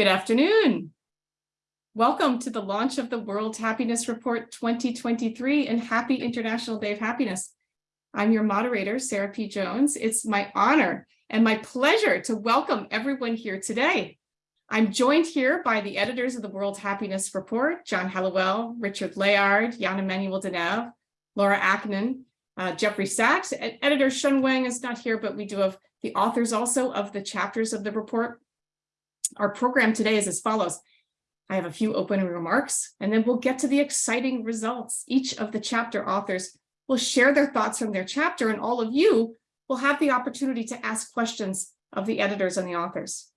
Good afternoon. Welcome to the launch of the World Happiness Report 2023 and happy International Day of Happiness. I'm your moderator, Sarah P. Jones. It's my honor and my pleasure to welcome everyone here today. I'm joined here by the editors of the World Happiness Report, John Helliwell, Richard Layard, Jan Emmanuel De Neve, Laura Aknin, uh, Jeffrey Sachs. Editor Shun Wang is not here, but we do have the authors also of the chapters of the report. Our program today is as follows. I have a few opening remarks, and then we'll get to the exciting results. Each of the chapter authors will share their thoughts from their chapter, and all of you will have the opportunity to ask questions of the editors and the authors.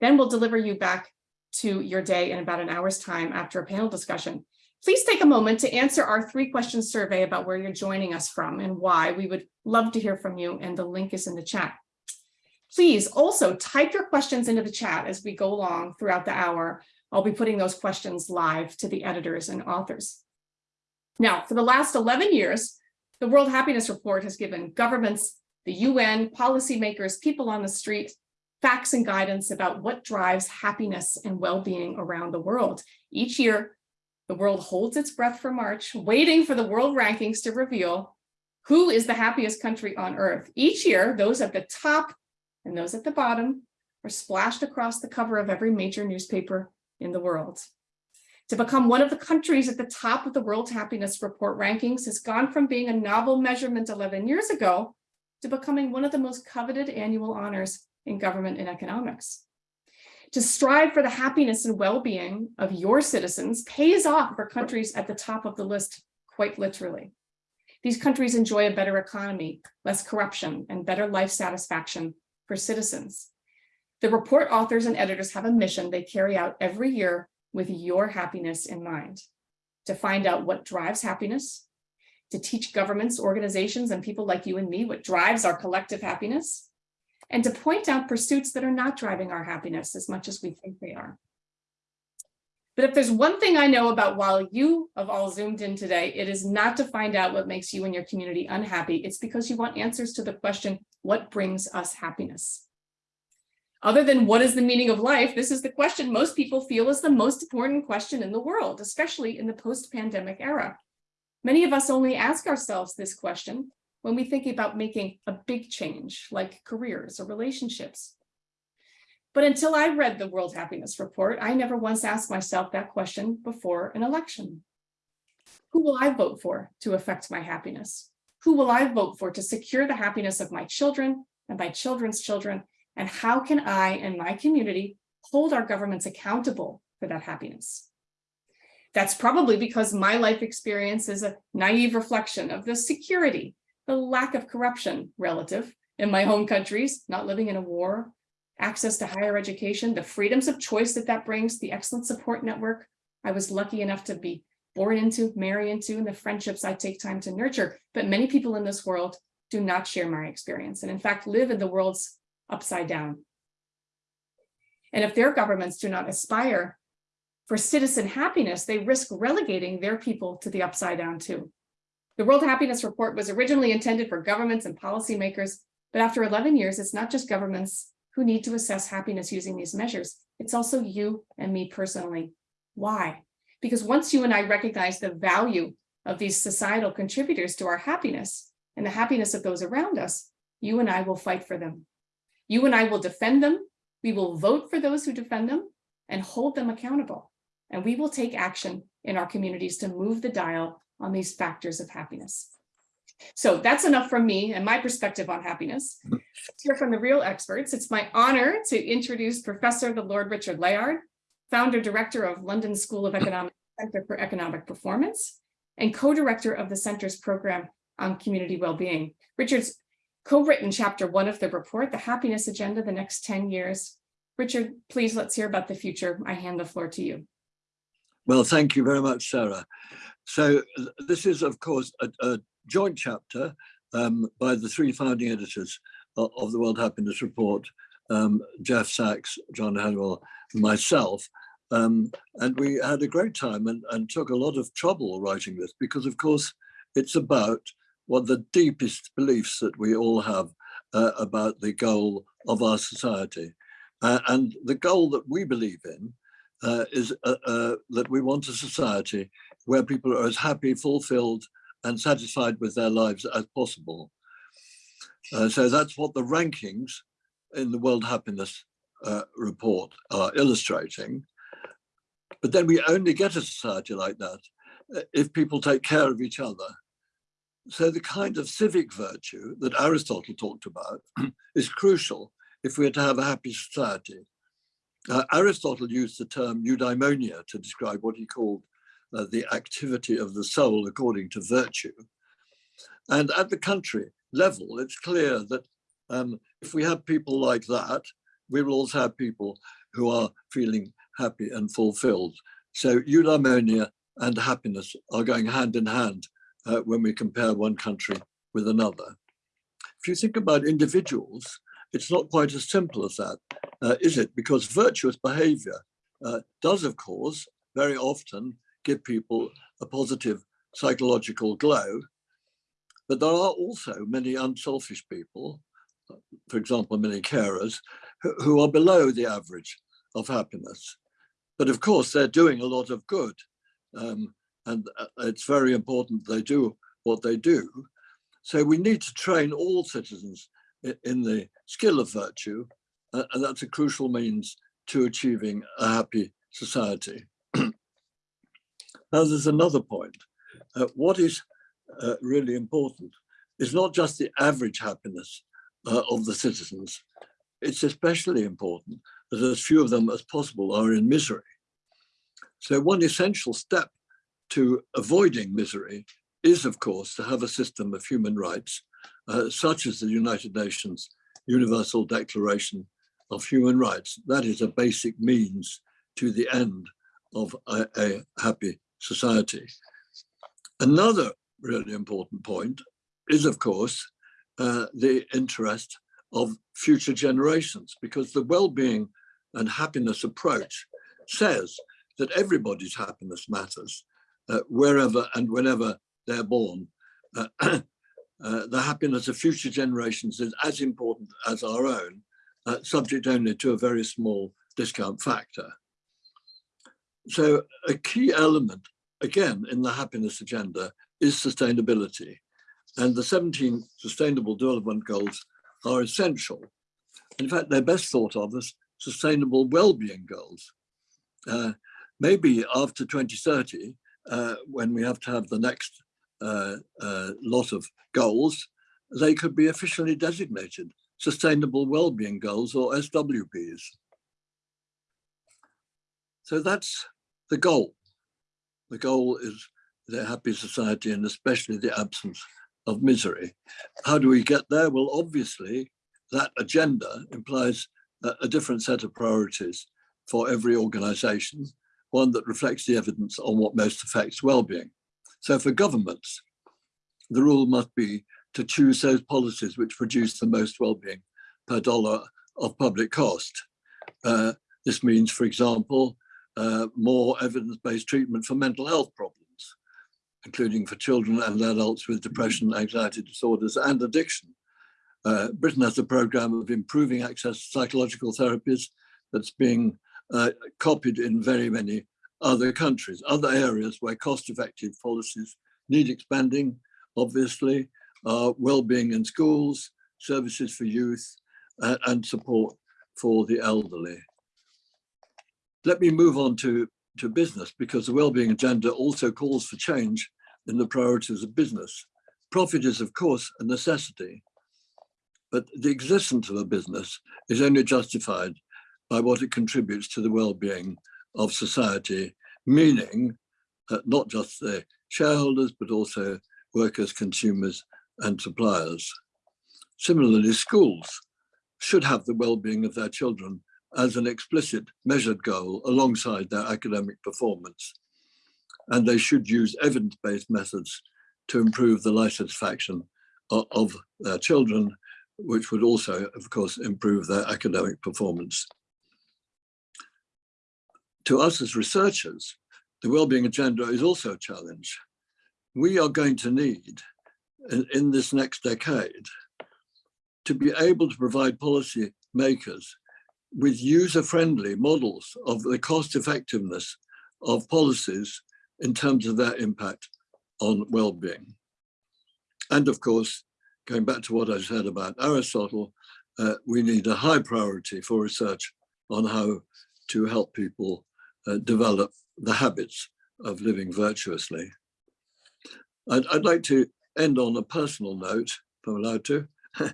Then we'll deliver you back to your day in about an hour's time after a panel discussion. Please take a moment to answer our three question survey about where you're joining us from and why. We would love to hear from you and the link is in the chat. Please also type your questions into the chat as we go along throughout the hour. I'll be putting those questions live to the editors and authors. Now, for the last 11 years, the World Happiness Report has given governments, the UN, policymakers, people on the street, facts and guidance about what drives happiness and well-being around the world. Each year, the world holds its breath for March, waiting for the world rankings to reveal who is the happiest country on earth. Each year, those at the top and those at the bottom are splashed across the cover of every major newspaper in the world. To become one of the countries at the top of the World Happiness Report rankings has gone from being a novel measurement 11 years ago to becoming one of the most coveted annual honors in government and economics to strive for the happiness and well-being of your citizens pays off for countries at the top of the list, quite literally. These countries enjoy a better economy, less corruption, and better life satisfaction for citizens. The report authors and editors have a mission they carry out every year with your happiness in mind, to find out what drives happiness, to teach governments, organizations, and people like you and me what drives our collective happiness, and to point out pursuits that are not driving our happiness as much as we think they are. But if there's one thing I know about while you have all zoomed in today, it is not to find out what makes you and your community unhappy. It's because you want answers to the question, what brings us happiness? Other than what is the meaning of life, this is the question most people feel is the most important question in the world, especially in the post-pandemic era. Many of us only ask ourselves this question when we think about making a big change like careers or relationships. But until I read the World Happiness Report, I never once asked myself that question before an election. Who will I vote for to affect my happiness? Who will I vote for to secure the happiness of my children and my children's children? And how can I and my community hold our governments accountable for that happiness? That's probably because my life experience is a naive reflection of the security the lack of corruption relative in my home countries, not living in a war, access to higher education, the freedoms of choice that that brings, the excellent support network I was lucky enough to be born into, marry into, and the friendships I take time to nurture. But many people in this world do not share my experience and in fact live in the world's upside down. And if their governments do not aspire for citizen happiness, they risk relegating their people to the upside down too. The World Happiness Report was originally intended for governments and policymakers, but after 11 years, it's not just governments who need to assess happiness using these measures. It's also you and me personally. Why? Because once you and I recognize the value of these societal contributors to our happiness and the happiness of those around us, you and I will fight for them. You and I will defend them. We will vote for those who defend them and hold them accountable. And we will take action in our communities to move the dial on these factors of happiness. So that's enough from me and my perspective on happiness. Let's hear from the real experts. It's my honor to introduce Professor the Lord Richard Layard, founder director of London School of Economics Center for Economic Performance, and co-director of the center's program on community well-being. Richard's co-written chapter one of the report, The Happiness Agenda, the next 10 years. Richard, please let's hear about the future. I hand the floor to you. Well, thank you very much, Sarah. So this is, of course, a, a joint chapter um, by the three founding editors of, of the World Happiness Report, um, Jeff Sachs, John Helliwell, myself. Um, and we had a great time and, and took a lot of trouble writing this because, of course, it's about what the deepest beliefs that we all have uh, about the goal of our society. Uh, and the goal that we believe in uh, is uh, uh, that we want a society where people are as happy, fulfilled, and satisfied with their lives as possible. Uh, so that's what the rankings in the World Happiness Report are illustrating. But then we only get a society like that if people take care of each other. So the kind of civic virtue that Aristotle talked about is crucial if we're to have a happy society. Uh, Aristotle used the term eudaimonia to describe what he called uh, the activity of the soul according to virtue. And at the country level, it's clear that um, if we have people like that, we will also have people who are feeling happy and fulfilled. So eudaimonia and happiness are going hand in hand uh, when we compare one country with another. If you think about individuals, it's not quite as simple as that, uh, is it? Because virtuous behavior uh, does, of course, very often give people a positive psychological glow. But there are also many unselfish people, for example, many carers, who, who are below the average of happiness. But of course, they're doing a lot of good. Um, and uh, it's very important they do what they do. So we need to train all citizens in the skill of virtue, uh, and that's a crucial means to achieving a happy society. now there's another point. Uh, what is uh, really important is not just the average happiness uh, of the citizens, it's especially important that as few of them as possible are in misery. So one essential step to avoiding misery is, of course, to have a system of human rights, uh, such as the United Nations Universal Declaration of Human Rights. That is a basic means to the end of a, a happy society. Another really important point is, of course, uh, the interest of future generations, because the well-being and happiness approach says that everybody's happiness matters uh, wherever and whenever they're born. Uh, uh, the happiness of future generations is as important as our own, uh, subject only to a very small discount factor. So a key element, again, in the happiness agenda is sustainability. And the 17 Sustainable Development Goals are essential. In fact, they're best thought of as sustainable well-being goals. Uh, maybe after 2030, uh, when we have to have the next uh, uh, lot of goals, they could be officially designated Sustainable Wellbeing Goals or SWGs. So that's the goal. The goal is the happy society and especially the absence of misery. How do we get there? Well, obviously, that agenda implies a, different set of priorities for every organization one that reflects the evidence on what most affects well-being. So for governments, the rule must be to choose those policies which produce the most well-being per dollar of public cost. Uh, this means, for example, uh, more evidence-based treatment for mental health problems, including for children and adults with depression, anxiety disorders and addiction. Uh, Britain has a program of improving access to psychological therapies that's being uh, copied in very many other countries, other areas where cost-effective policies need expanding, obviously, uh, well-being in schools, services for youth, uh, and support for the elderly. Let me move on to, to business because the well-being agenda also calls for change in the priorities of business. Profit is, of course, a necessity, but the existence of a business is only justified by what it contributes to the well-being of society, meaning uh, not just the shareholders, but also workers, consumers, and suppliers. Similarly, schools should have the well-being of their children as an explicit measured goal alongside their academic performance. And they should use evidence-based methods to improve the satisfaction of, of their children, which would also, of course, improve their academic performance to us as researchers, the wellbeing agenda is also a challenge. We are going to need, in, in this next decade, to be able to provide policy makers with user-friendly models of the cost effectiveness of policies in terms of their impact on well-being. And of course, going back to what I said about Aristotle, uh, we need a high priority for research on how to help people uh, develop the habits of living virtuously. I'd, I'd, like to end on a personal note, if I'm allowed to,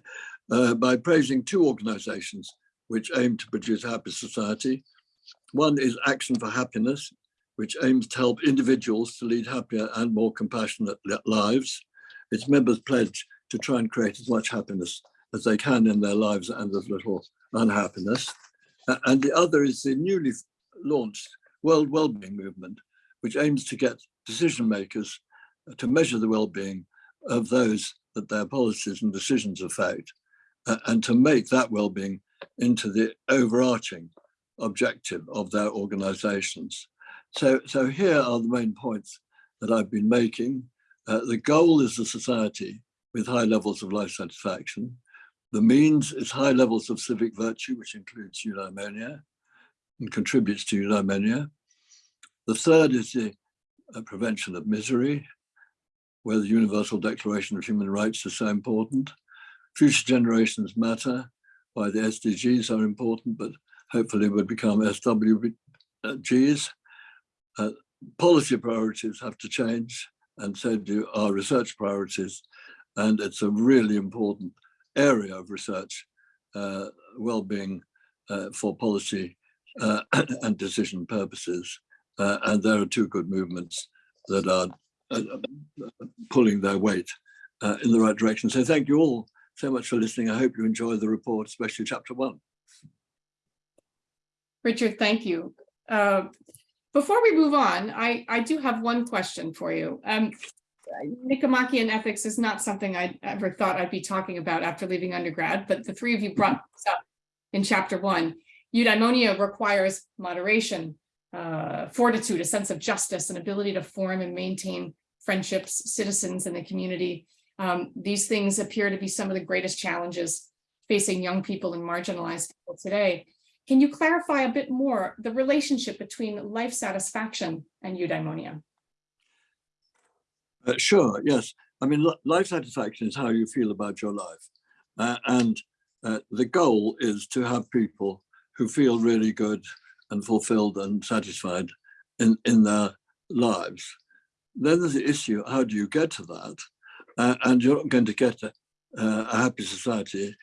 uh, by praising two organizations which aim to produce a happy society. One is Action for Happiness, which aims to help individuals to lead happier and more compassionate lives. Its members pledge to try and create as much happiness as they can in their lives and as little unhappiness. And the other is the newly launched World Wellbeing Movement, which aims to get decision makers to measure the well-being of those that their policies and decisions affect, and to make that well-being into the overarching objective of their organizations. So, so here are the main points that I've been making. Uh, the goal is a society with high levels of life satisfaction. The means is high levels of civic virtue, which includes eudaimonia and contributes to eudaimonia. The third is the uh, prevention of misery, where the Universal Declaration of Human Rights is so important. Future generations matter, why the SDGs are important, but hopefully will become SWGs. Uh, policy priorities have to change, and so do our research priorities. And it's a really important area of research, uh, well-being uh, for policy uh, and decision purposes. Uh, and there are two good movements that are uh, pulling their weight uh, in the right direction. So thank you all so much for listening. I hope you enjoy the report, especially chapter one. Richard, thank you. Before we move on, I, I do have one question for you. Um, Nicomachean ethics is not something I ever thought I'd be talking about after leaving undergrad, but the three of you brought this up in chapter one. Eudaimonia requires moderation, uh, fortitude, a sense of justice, an ability to form and maintain friendships, citizens in the community. Um, these things appear to be some of the greatest challenges facing young people and marginalized people today. Can you clarify a bit more the relationship between life satisfaction and eudaimonia? Uh, sure, yes. I mean, life satisfaction is how you feel about your life. Uh, and uh, the goal is to have people who feel really good and fulfilled and satisfied in, in their lives. Then there's the issue, how do you get to that? Uh, and you're not going to get a, a, happy society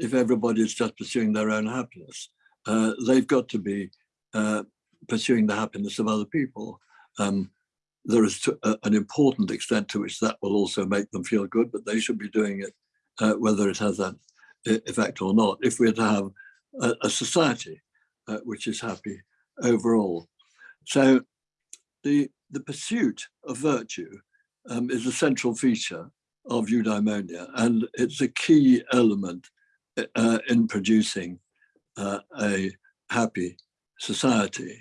if everybody is just pursuing their own happiness. Uh, they've got to be uh, pursuing the happiness of other people. Um, there is a, an important extent to which that will also make them feel good, but they should be doing it uh, whether it has that effect or not. If we're to have a, a society uh, which is happy overall. So the, the pursuit of virtue um, is a central feature of eudaimonia, and it's a key element uh, in producing uh, a happy society.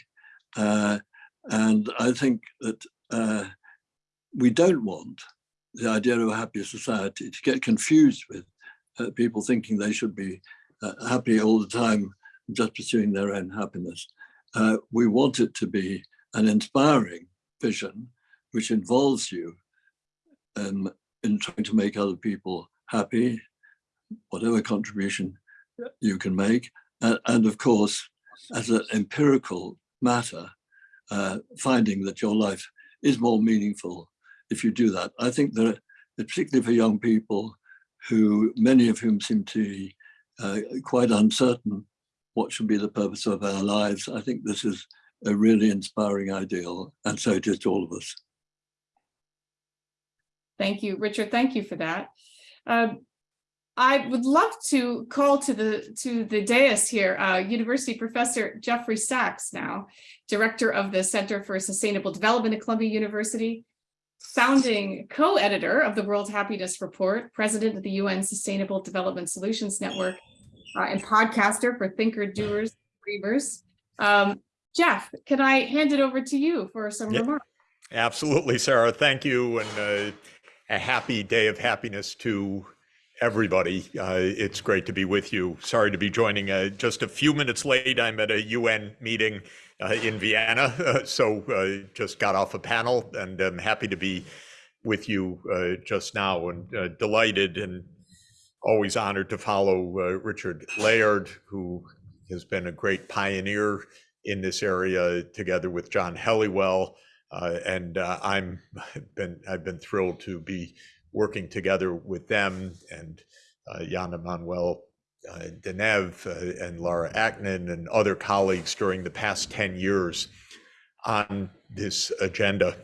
Uh, and I think that uh, we don't want the idea of a happier society to get confused with uh, people thinking they should be uh, happy all the time, just pursuing their own happiness. Uh, we want it to be an inspiring vision, which involves you um, in trying to make other people happy, whatever contribution you can make. and of course, as an empirical matter, uh, finding that your life is more meaningful if you do that. I think that, particularly for young people, who many of whom seem to be uh, quite uncertain what should be the purpose of our lives, I think this is a really inspiring ideal, and so it is to all of us. Thank you, Richard. Thank you for that. Um, I would love to call to the to the dais here, uh, University Professor Jeffrey Sachs now, Director of the Center for Sustainable Development at Columbia University, founding co-editor of the World Happiness Report, President of the UN Sustainable Development Solutions Network, uh, and podcaster for Thinker Doers Dreamers. Um, Jeff, can I hand it over to you for some yeah, remarks? Absolutely, Sarah. Thank you, and uh, a happy day of happiness to everybody. Uh, it's great to be with you. Sorry to be joining uh, just a few minutes late. I'm at a UN meeting uh, in Vienna, so uh, just got off a panel and I'm happy to be with you uh, just now and uh, delighted and always honored to follow Richard Layard, who has been a great pioneer in this area together with John Helliwell. and I'm been I've been thrilled to be working together with them and uh, Jan Emmanuel uh, De Neve uh, and Laura Aknin and other colleagues during the past 10 years on this agenda.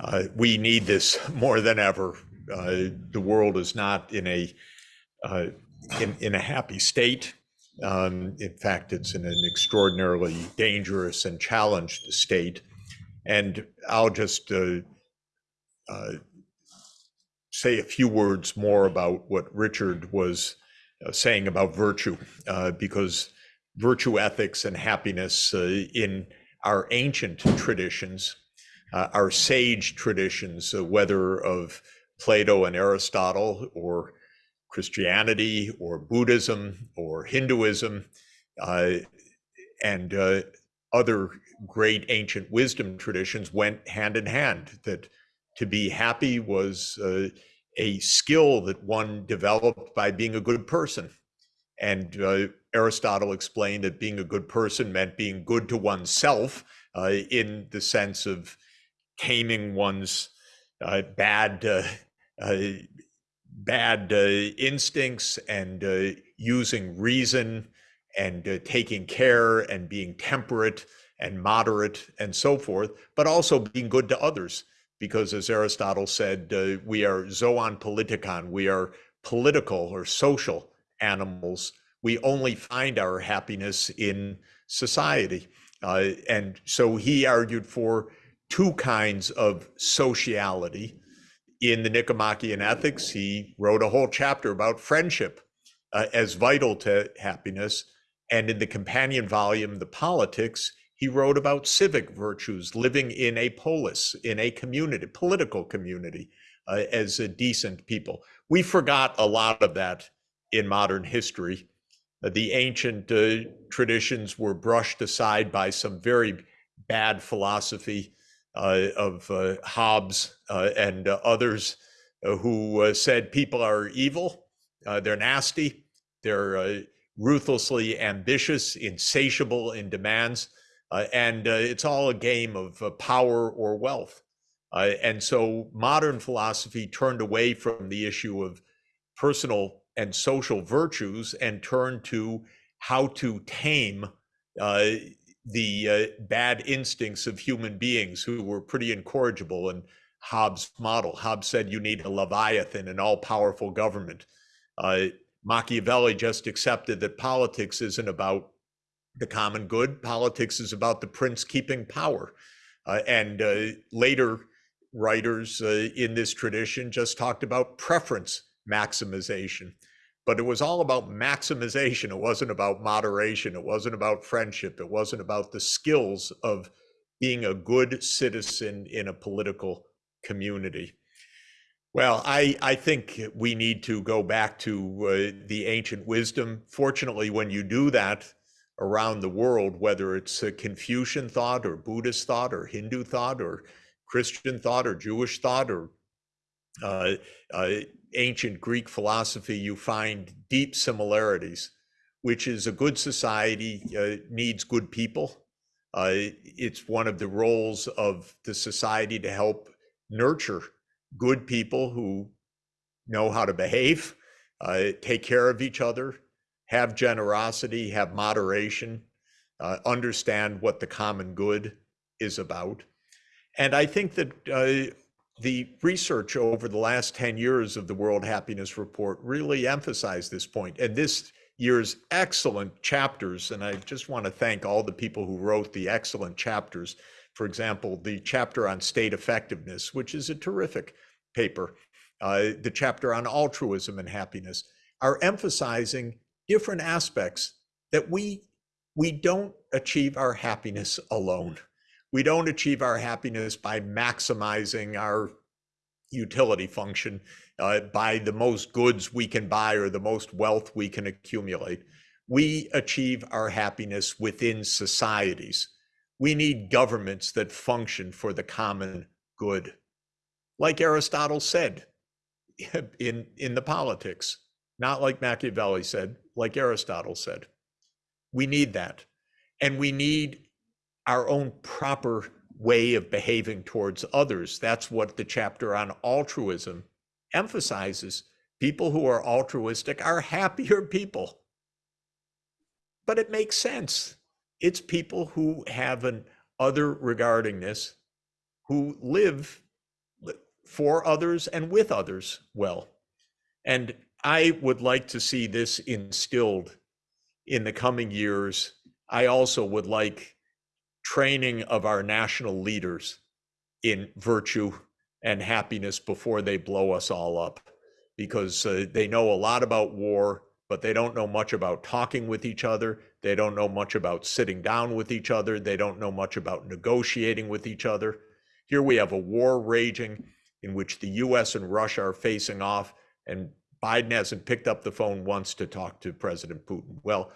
Uh, we need this more than ever. Uh, the world is not in a uh, in, in a happy state. Um, in fact, it's in an extraordinarily dangerous and challenged state. And I'll just uh, say a few words more about what Richard was uh, saying about virtue, uh, because virtue ethics and happiness uh, in our ancient traditions, uh, our sage traditions, uh, whether of Plato and Aristotle or Christianity or Buddhism or Hinduism, uh, and other great ancient wisdom traditions went hand in hand, that to be happy was uh, a skill that one developed by being a good person. And uh, Aristotle explained that being a good person meant being good to oneself uh, in the sense of taming one's uh, bad uh, uh, bad instincts and using reason and taking care and being temperate and moderate and so forth, but also being good to others because as Aristotle said, uh, we are zoon politikon, we are political or social animals. We only find our happiness in society. Uh, and so he argued for two kinds of sociality. In the Nicomachean Ethics, he wrote a whole chapter about friendship uh, as vital to happiness. And in the companion volume, The Politics, he wrote about civic virtues, living in a polis, in a community, political community, uh, as a decent people. We forgot a lot of that in modern history. Uh, the ancient uh, traditions were brushed aside by some very bad philosophy uh, of uh, Hobbes uh, and others who said people are evil, they're nasty, they're ruthlessly ambitious, insatiable in demands uh, and uh, it's all a game of uh, power or wealth. Uh, and so modern philosophy turned away from the issue of personal and social virtues and turned to how to tame uh, the uh, bad instincts of human beings who were pretty incorrigible in Hobbes' model. Hobbes said you need a Leviathan, an all powerful government. Machiavelli just accepted that politics isn't about the common good. Politics is about the prince keeping power. Uh, and uh, later writers uh, in this tradition just talked about preference maximization. But it was all about maximization. It wasn't about moderation. It wasn't about friendship. It wasn't about the skills of being a good citizen in a political community. Well, I, I think we need to go back to uh, the ancient wisdom. Fortunately, when you do that, around the world, whether it's Confucian thought or Buddhist thought or Hindu thought or Christian thought or Jewish thought or uh, uh, ancient Greek philosophy, you find deep similarities, which is a good society uh, needs good people. Uh, it's one of the roles of the society to help nurture good people who know how to behave, uh, take care of each other, have generosity, have moderation, uh, understand what the common good is about. And I think that uh, the research over the last 10 years of the World Happiness Report really emphasized this point. And this year's excellent chapters, and I just want to thank all the people who wrote the excellent chapters. For example, the chapter on state effectiveness, which is a terrific paper, uh, the chapter on altruism and happiness, are emphasizing different aspects that we we don't achieve our happiness alone. We don't achieve our happiness by maximizing our utility function, uh, buy the most goods we can buy or the most wealth we can accumulate. We achieve our happiness within societies. We need governments that function for the common good. Like Aristotle said in, in the politics, not like Machiavelli said, like Aristotle said. We need that. And we need our own proper way of behaving towards others. That's what the chapter on altruism emphasizes. People who are altruistic are happier people. But it makes sense. It's people who have an other regardingness, who live for others and with others well. And I would like to see this instilled in the coming years. I also would like training of our national leaders in virtue and happiness before they blow us all up because uh, they know a lot about war but they don't know much about talking with each other. They don't know much about sitting down with each other. They don't know much about negotiating with each other. Here we have a war raging in which the US and Russia are facing off and Biden hasn't picked up the phone once to talk to President Putin well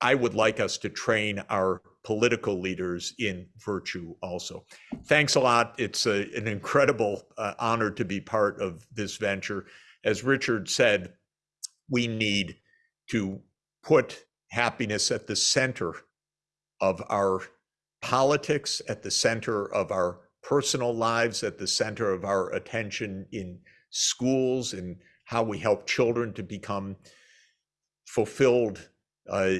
I would like us to train our political leaders in virtue also. Thanks a lot. It's a, an incredible uh, honor to be part of this venture. As Richard said, we need to put happiness at the center of our politics, at the center of our personal lives, at the center of our attention in schools and how we help children to become fulfilled uh,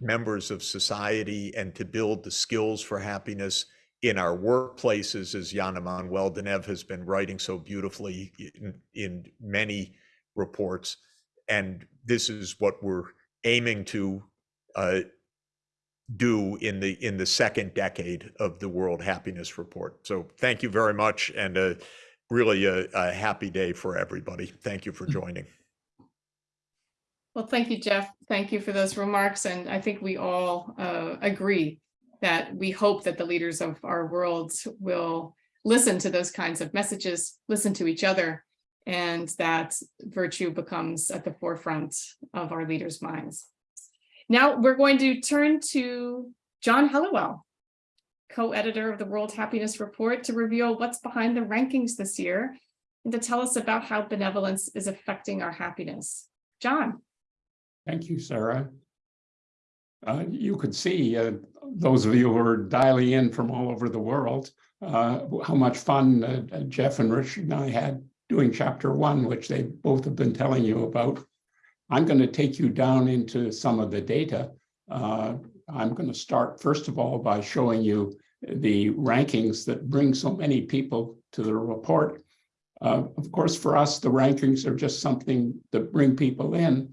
members of society and to build the skills for happiness in our workplaces, as Jan Emmanuel De Neve has been writing so beautifully in, in many reports. And this is what we're aiming to uh, do in the in the second decade of the World Happiness Report. So thank you very much, and uh, really a, a happy day for everybody. Thank you for joining. Well, thank you, Jeff. Thank you for those remarks. And I think we all uh, agree that we hope that the leaders of our world will listen to those kinds of messages, listen to each other, and that virtue becomes at the forefront of our leaders' minds. Now we're going to turn to John Helliwell, co-editor of the World Happiness Report, to reveal what's behind the rankings this year and to tell us about how benevolence is affecting our happiness. John. Thank you, Sarah. Uh, you could see, uh, those of you who are dialing in from all over the world, uh, how much fun uh, Jeff and Richard and I had doing chapter one, which they both have been telling you about. I'm going to take you down into some of the data. Uh, I'm going to start, first of all, by showing you the rankings that bring so many people to the report. Uh, of course, for us, the rankings are just something that bring people in,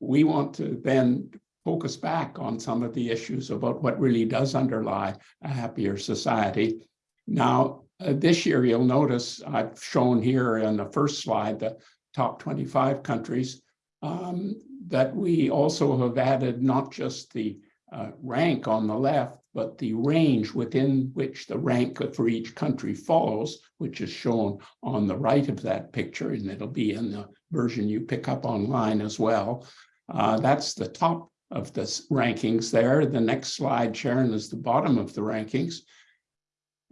we want to then focus back on some of the issues about what really does underlie a happier society. Now, uh, this year, you'll notice I've shown here in the first slide the top 25 countries um, that we also have added not just the uh, rank on the left, but the range within which the rank for each country falls, which is shown on the right of that picture, and it'll be in the version you pick up online as well. Uh, that's the top of the rankings there. The next slide, Sharon, is the bottom of the rankings.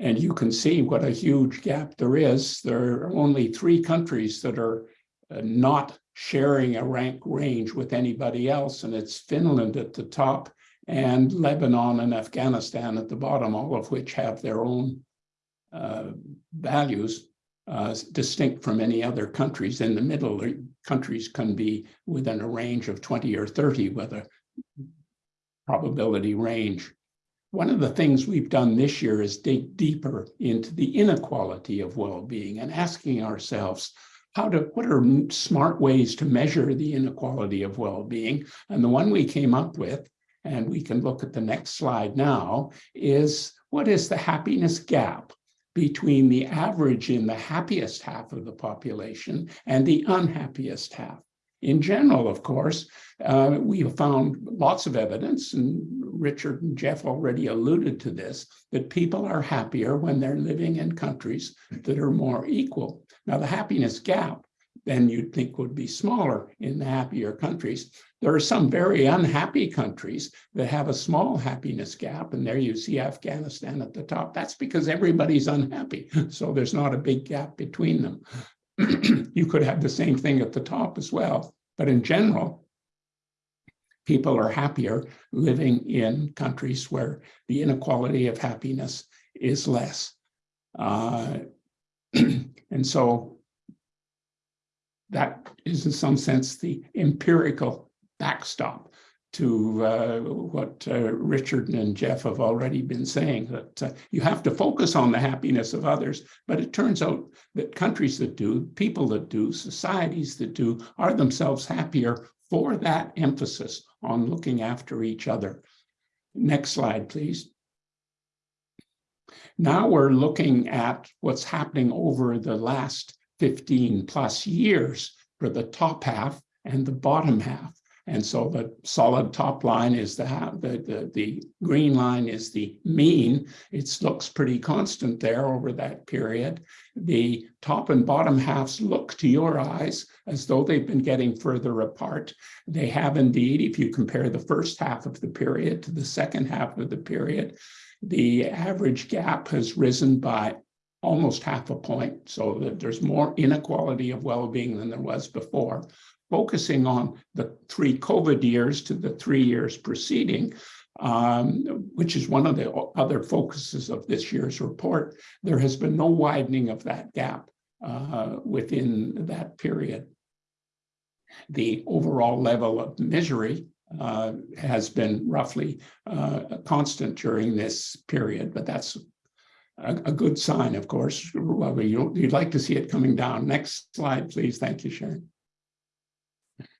And you can see what a huge gap there is. There are only three countries that are uh, not sharing a rank range with anybody else, and it's Finland at the top and Lebanon and Afghanistan at the bottom, all of which have their own uh, values uh, distinct from any other countries. In the middle, countries can be within a range of 20 or 30 with a probability range. One of the things we've done this year is dig deeper into the inequality of well-being and asking ourselves, how to, what are smart ways to measure the inequality of well-being? And the one we came up with, and we can look at the next slide now, is what is the happiness gap between the average in the happiest half of the population and the unhappiest half. In general, of course, uh, we have found lots of evidence, and Richard and Jeff already alluded to this, that people are happier when they're living in countries that are more equal. Now, the happiness gap then you'd think would be smaller in the happier countries. There are some very unhappy countries that have a small happiness gap, and there you see Afghanistan at the top. That's because everybody's unhappy, so there's not a big gap between them. you could have the same thing at the top as well, but in general, people are happier living in countries where the inequality of happiness is less. Uh, and so that is in some sense the empirical backstop to uh, what uh, Richard and Jeff have already been saying, that uh, you have to focus on the happiness of others, but it turns out that countries that do, people that do, societies that do, are themselves happier for that emphasis on looking after each other. Next slide, please. Now we're looking at what's happening over the last 15 plus years for the top half and the bottom half. And so the solid top line is the, the, the, the green line is the mean. It looks pretty constant there over that period. The top and bottom halves look to your eyes as though they've been getting further apart. They have indeed, if you compare the first half of the period to the second half of the period, the average gap has risen by almost half a point, so that there's more inequality of well-being than there was before. Focusing on the three COVID years to the three years preceding, um, which is one of the other focuses of this year's report, there has been no widening of that gap uh, within that period. The overall level of misery uh, has been roughly uh, constant during this period, but that's a, a good sign, of course. Well, you, you'd like to see it coming down. Next slide, please. Thank you, Sharon.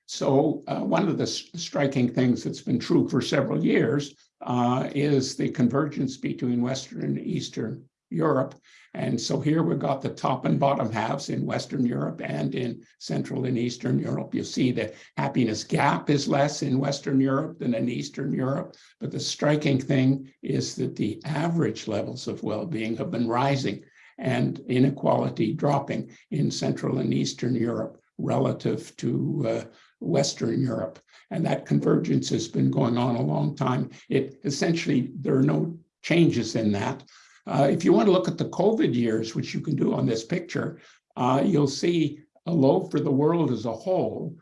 So uh, one of the striking things that's been true for several years uh, is the convergence between Western and Eastern Europe. And so here we've got the top and bottom halves in Western Europe and in Central and Eastern Europe. You see the happiness gap is less in Western Europe than in Eastern Europe. But the striking thing is that the average levels of well-being have been rising and inequality dropping in Central and Eastern Europe relative to uh, Western Europe. And that convergence has been going on a long time. It essentially, there are no changes in that. Uh, if you want to look at the COVID years, which you can do on this picture, uh, you'll see a low for the world as a whole.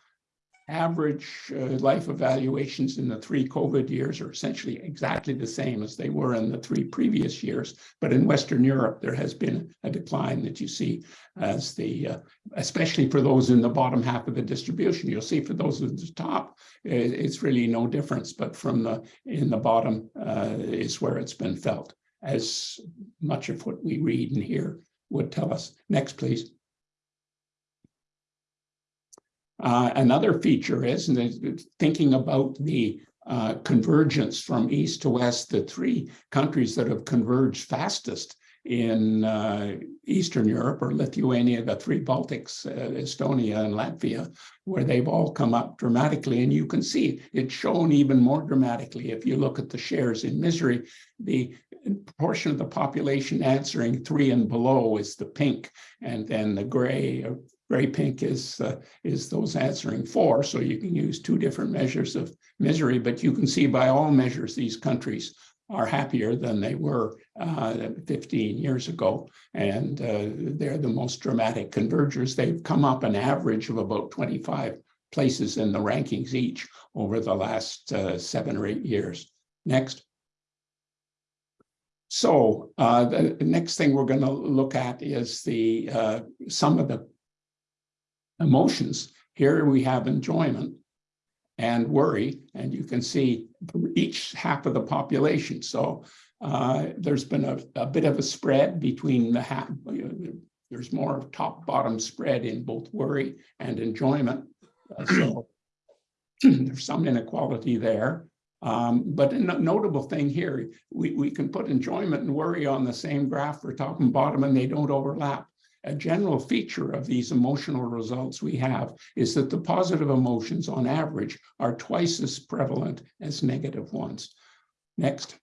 Average uh, life evaluations in the three COVID years are essentially exactly the same as they were in the three previous years. But in Western Europe, there has been a decline that you see as the, uh, especially for those in the bottom half of the distribution. You'll see for those at the top, it's really no difference, but from the in the bottom uh, is where it's been felt as much of what we read and hear would tell us. Next, please. Uh, another feature is thinking about the uh, convergence from east to west, the three countries that have converged fastest in uh, Eastern Europe or Lithuania, the three Baltics, uh, Estonia and Latvia, where they've all come up dramatically. And you can see it's shown even more dramatically if you look at the shares in misery. The portion of the population answering three and below is the pink, and then the gray or gray pink is uh, is those answering four. So you can use two different measures of misery, but you can see by all measures these countries are happier than they were uh, 15 years ago. And uh, they're the most dramatic convergers. They've come up an average of about 25 places in the rankings each over the last uh, seven or eight years. Next. So uh, the next thing we're going to look at is the uh, some of the emotions. Here we have enjoyment and worry. And you can see each half of the population. So uh, there's been a, a, bit of a spread between the half. There's more top bottom spread in both worry and enjoyment. Uh, so there's some inequality there. Um, but a notable thing here, we, we can put enjoyment and worry on the same graph for top and bottom and they don't overlap a general feature of these emotional results we have is that the positive emotions on average are twice as prevalent as negative ones. Next.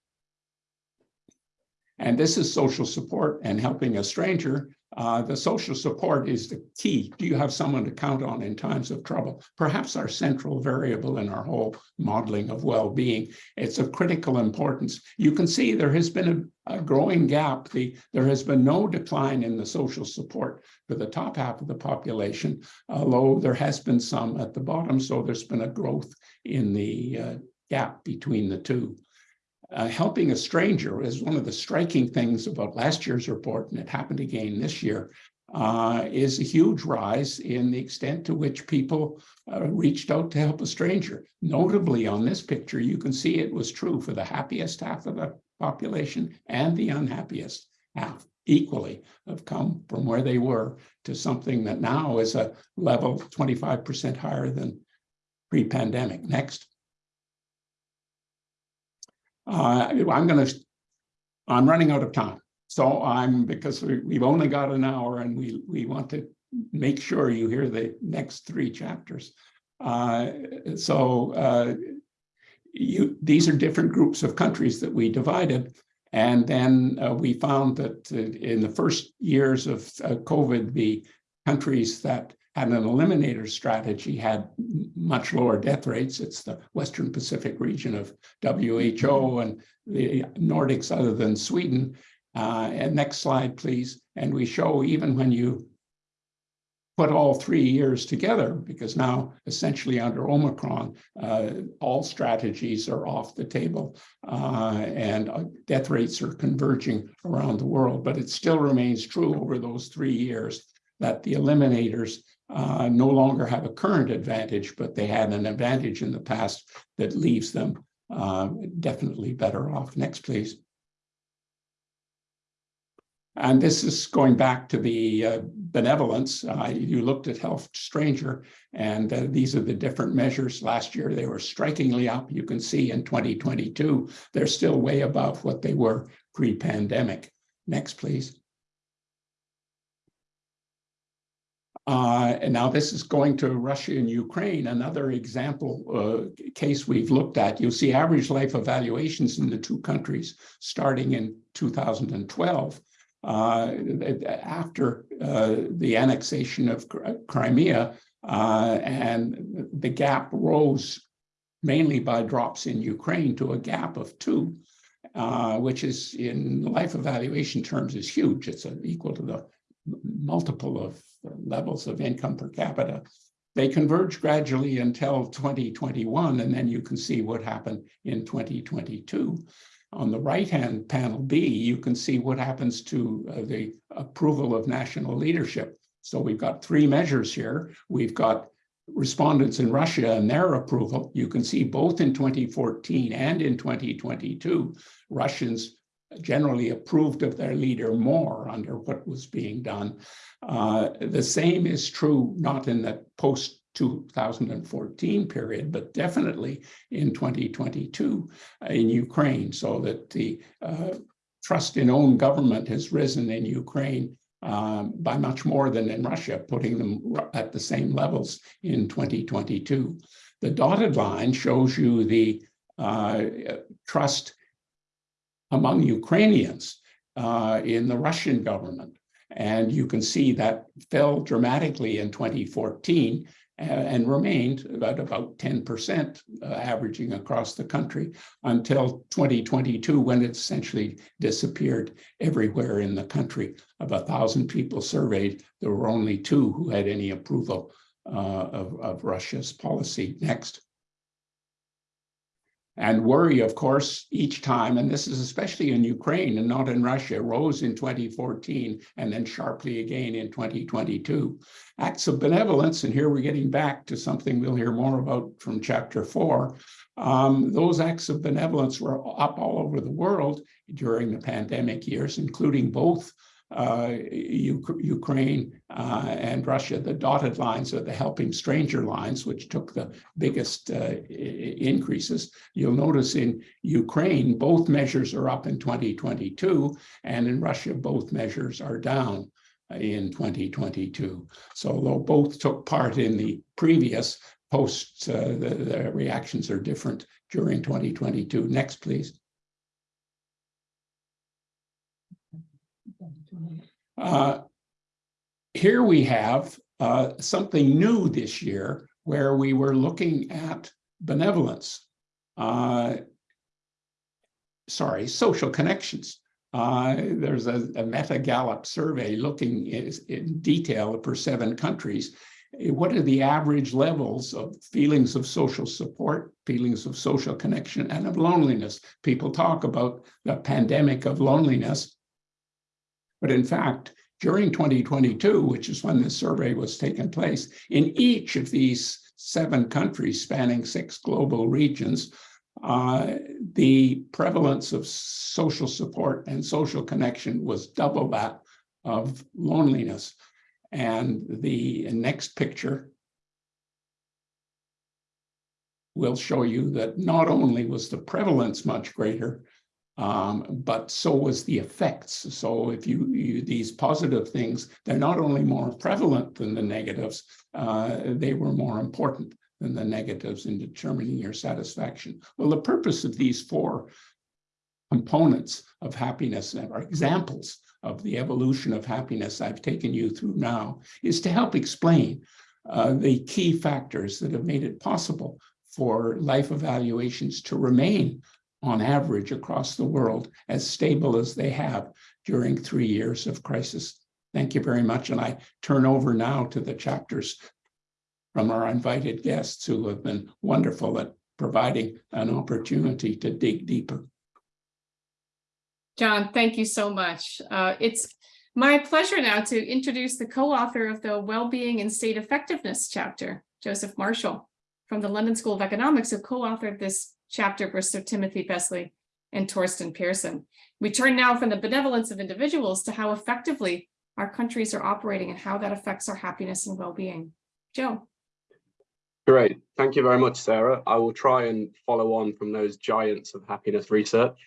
And this is social support and helping a stranger. Uh, the social support is the key. Do you have someone to count on in times of trouble? Perhaps our central variable in our whole modeling of well-being. It's of critical importance. You can see there has been a, a growing gap. The, there has been no decline in the social support for the top half of the population, although there has been some at the bottom. So there's been a growth in the uh, gap between the two uh, helping a stranger is one of the striking things about last year's report, and it happened again this year, uh, is a huge rise in the extent to which people uh, reached out to help a stranger. Notably on this picture, you can see it was true for the happiest half of the population and the unhappiest half equally have come from where they were to something that now is a level 25% higher than pre-pandemic. Next. Uh, I'm going to, I'm running out of time. So I'm, because we, we've only got an hour and we, we want to make sure you hear the next three chapters. Uh, so uh, you, these are different groups of countries that we divided. And then uh, we found that uh, in the first years of uh, COVID, the countries that had an eliminator strategy had much lower death rates. It's the Western Pacific region of WHO and the Nordics other than Sweden. Uh, and next slide, please. And we show even when you put all three years together, because now essentially under Omicron, uh, all strategies are off the table uh, and uh, death rates are converging around the world. But it still remains true over those three years that the eliminators uh, no longer have a current advantage, but they had an advantage in the past that leaves them uh, definitely better off. Next, please. And this is going back to the uh, benevolence. Uh, you looked at Health Stranger, and uh, these are the different measures. Last year, they were strikingly up. You can see in 2022, they're still way above what they were pre-pandemic. Next, please. Uh, and now this is going to Russia and Ukraine, another example uh, case we've looked at. You'll see average life evaluations in the two countries starting in 2012 uh, after uh, the annexation of Crimea, uh, and the gap rose mainly by drops in Ukraine to a gap of two, which is in life evaluation terms is huge. It's equal to the multiple of levels of income per capita. They converge gradually until 2021, and then you can see what happened in 2022. On the right-hand panel B, you can see what happens to uh, the approval of national leadership. So we've got three measures here. We've got respondents in Russia and their approval. You can see both in 2014 and in 2022, Russians generally approved of their leader more under what was being done. Uh, the same is true not in the post 2014 period, but definitely in 2022 uh, in Ukraine, so that the uh, trust in own government has risen in Ukraine um, by much more than in Russia, putting them at the same levels in 2022. The dotted line shows you the uh, trust among Ukrainians uh, in the Russian government. And you can see that fell dramatically in 2014 uh, and remained at about 10% uh, averaging across the country until 2022 when it essentially disappeared everywhere in the country. Of a thousand people surveyed, there were only two who had any approval uh, of, of Russia's policy. Next and worry, of course, each time, and this is especially in Ukraine and not in Russia, rose in 2014 and then sharply again in 2022. Acts of benevolence, and here we're getting back to something we'll hear more about from chapter four. Um, those acts of benevolence were up all over the world during the pandemic years, including both Ukraine uh, and Russia, the dotted lines are the helping stranger lines, which took the biggest uh, increases. You'll notice in Ukraine, both measures are up in 2022, and in Russia, both measures are down. in 2022. So although both took part in the previous posts, uh, the, the reactions are different during 2022. Next, please. Uh, here we have uh, something new this year where we were looking at benevolence. Uh, sorry, social connections. Uh, there's a, a Meta Gallup survey looking in, in detail for seven countries. What are the average levels of feelings of social support, feelings of social connection, and of loneliness? People talk about the pandemic of loneliness. But in fact, during 2022, which is when this survey was taking place, in each of these seven countries spanning six global regions, uh, the prevalence of social support and social connection was double that of loneliness. And the next picture will show you that not only was the prevalence much greater, um, but so was the effects. So if you, you these positive things, they're not only more prevalent than the negatives, uh, they were more important than the negatives in determining your satisfaction. Well, the purpose of these four components of happiness and are examples of the evolution of happiness I've taken you through now is to help explain uh, the key factors that have made it possible for life evaluations to remain on average across the world as stable as they have during three years of crisis. Thank you very much. And I turn over now to the chapters from our invited guests who have been wonderful at providing an opportunity to dig deeper. John, thank you so much. Uh, it's my pleasure now to introduce the co-author of the Wellbeing and State Effectiveness chapter, Joseph Marshall, from the London School of Economics, who co-authored this chapter with Sir Timothy Besley and Torsten Persson. We turn now from the benevolence of individuals to how effectively our countries are operating and how that affects our happiness and well-being. Joe. Great. Thank you very much, Sarah. I will try and follow on from those giants of happiness research.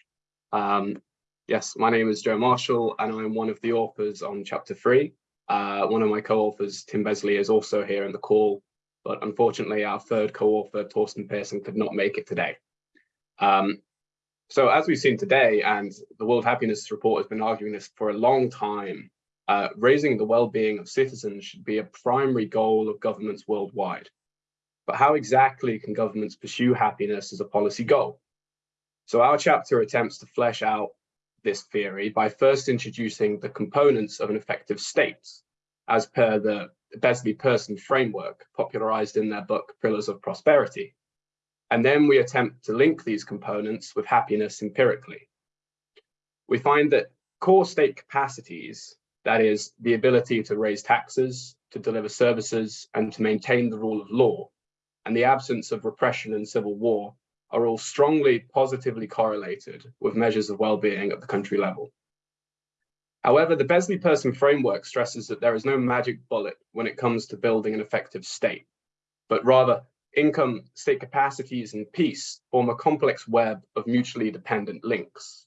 Um, yes, my name is Joe Marshall, and I'm one of the authors on chapter three. Uh, one of my co-authors, Tim Besley, is also here in the call, but unfortunately, our third co-author, Torsten Persson, could not make it today. Um, so as we've seen today, and the World Happiness Report has been arguing this for a long time, uh, raising the well-being of citizens should be a primary goal of governments worldwide. But how exactly can governments pursue happiness as a policy goal? So our chapter attempts to flesh out this theory by first introducing the components of an effective state, as per the Besley Persson framework popularized in their book Pillars of Prosperity. And then we attempt to link these components with happiness empirically. We find that core state capacities, that is, the ability to raise taxes, to deliver services, and to maintain the rule of law, and the absence of repression and civil war are all strongly positively correlated with measures of well-being at the country level. However, the Besley Persson framework stresses that there is no magic bullet when it comes to building an effective state, but rather income, state capacities, and peace form a complex web of mutually dependent links.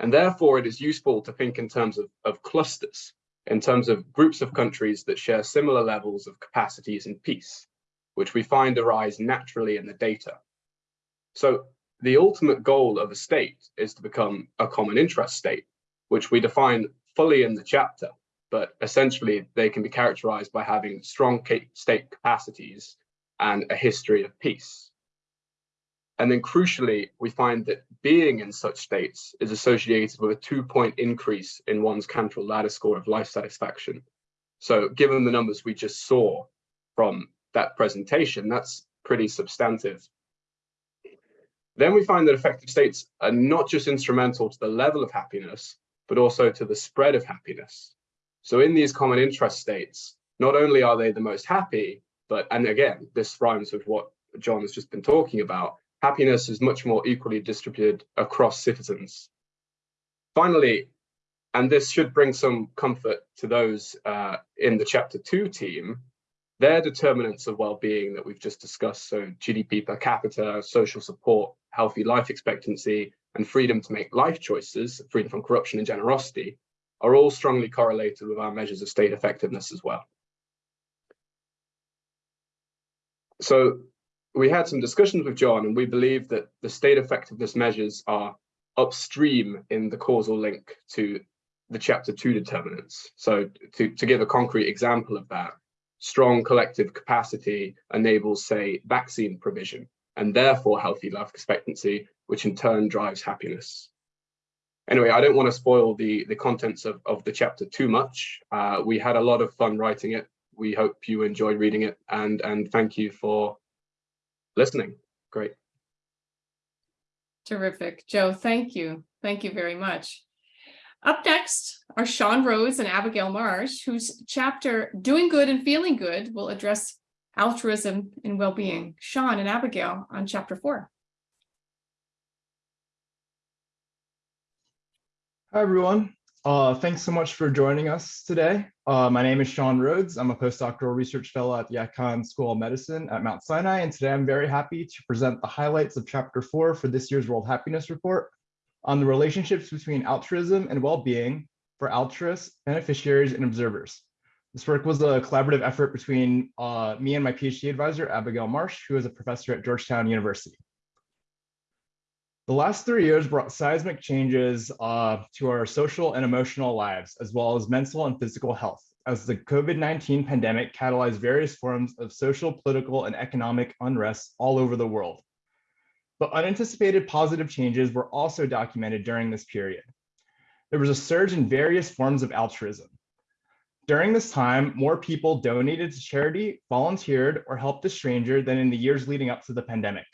And therefore, it is useful to think in terms of, of clusters, in terms of groups of countries that share similar levels of capacities and peace, which we find arise naturally in the data. So the ultimate goal of a state is to become a common interest state, which we define fully in the chapter, but essentially they can be characterized by having strong state capacities and a history of peace. And then crucially, we find that being in such states is associated with a two point increase in one's Cantril ladder score of life satisfaction. So given the numbers we just saw from that presentation, that's pretty substantive. Then we find that effective states are not just instrumental to the level of happiness, but also to the spread of happiness. So in these common interest states, not only are they the most happy, but, and again, this rhymes with what John has just been talking about, happiness is much more equally distributed across citizens. Finally, and this should bring some comfort to those uh, in the chapter two team, their determinants of well-being that we've just discussed, so GDP per capita, social support, healthy life expectancy, and freedom to make life choices, freedom from corruption and generosity, are all strongly correlated with our measures of state effectiveness as well. So we had some discussions with John and we believe that the state effectiveness measures are upstream in the causal link to the chapter two determinants. So to, to give a concrete example of that, strong collective capacity enables, say, vaccine provision and therefore healthy life expectancy, which in turn drives happiness. Anyway, I don't want to spoil the, the contents of, of the chapter too much. Uh, we had a lot of fun writing it. We hope you enjoyed reading it and, and thank you for listening. Great. Terrific. Joe, thank you. Thank you very much. Up next are Shawn Rhoads and Abigail Marsh, whose chapter Doing Good and Feeling Good will address altruism and well-being. Shawn and Abigail on chapter four. Hi, everyone. Uh, thanks so much for joining us today. Uh, my name is Shawn Rhoads. I'm a postdoctoral research fellow at the Icahn School of Medicine at Mount Sinai, and today I'm very happy to present the highlights of chapter four for this year's World Happiness Report on the relationships between altruism and well-being for altruists, beneficiaries, and observers. This work was a collaborative effort between uh, me and my PhD advisor, Abigail Marsh, who is a professor at Georgetown University. The last three years brought seismic changes uh, to our social and emotional lives, as well as mental and physical health, as the COVID-19 pandemic catalyzed various forms of social, political, and economic unrest all over the world. But unanticipated positive changes were also documented during this period. There was a surge in various forms of altruism. During this time, more people donated to charity, volunteered, or helped a stranger than in the years leading up to the pandemic.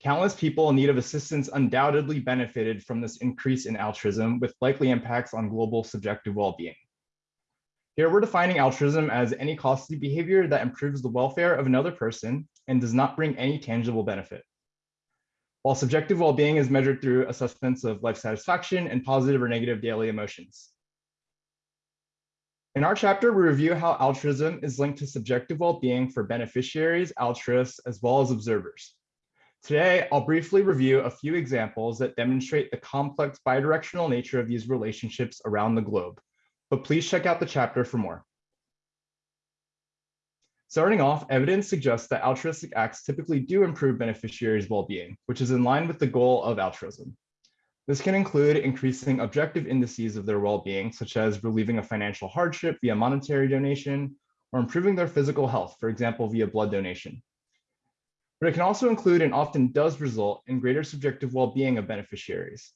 Countless people in need of assistance undoubtedly benefited from this increase in altruism with likely impacts on global subjective well-being. Here we're defining altruism as any costly behavior that improves the welfare of another person and does not bring any tangible benefit. While subjective well-being is measured through assessments of life satisfaction and positive or negative daily emotions. In our chapter, we review how altruism is linked to subjective well-being for beneficiaries, altruists, as well as observers. Today, I'll briefly review a few examples that demonstrate the complex bidirectional nature of these relationships around the globe, but please check out the chapter for more. Starting off, evidence suggests that altruistic acts typically do improve beneficiaries' well-being, which is in line with the goal of altruism. This can include increasing objective indices of their well-being, such as relieving a financial hardship via monetary donation, or improving their physical health, for example, via blood donation but it can also include and often does result in greater subjective well-being of beneficiaries.